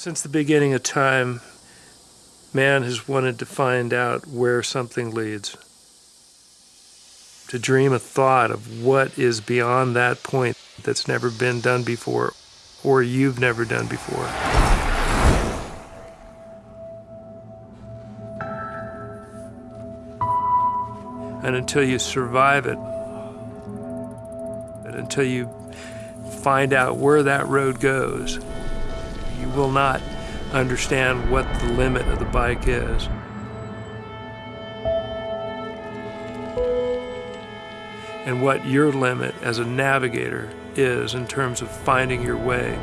Since the beginning of time, man has wanted to find out where something leads. To dream a thought of what is beyond that point that's never been done before or you've never done before. And until you survive it, and until you find out where that road goes, you will not understand what the limit of the bike is. And what your limit as a navigator is in terms of finding your way.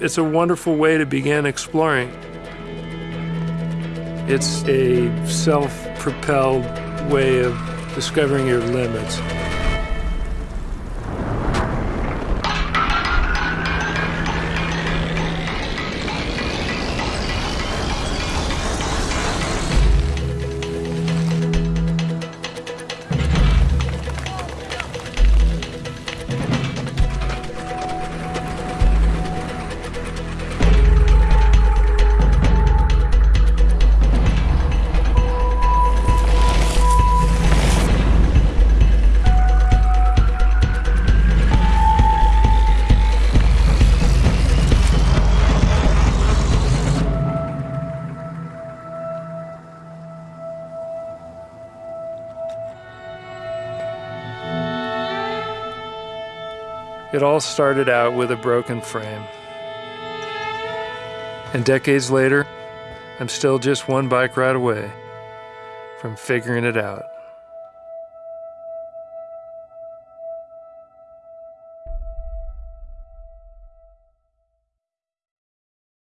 It's a wonderful way to begin exploring. It's a self-propelled way of discovering your limits. It all started out with a broken frame. And decades later, I'm still just one bike ride away from figuring it out.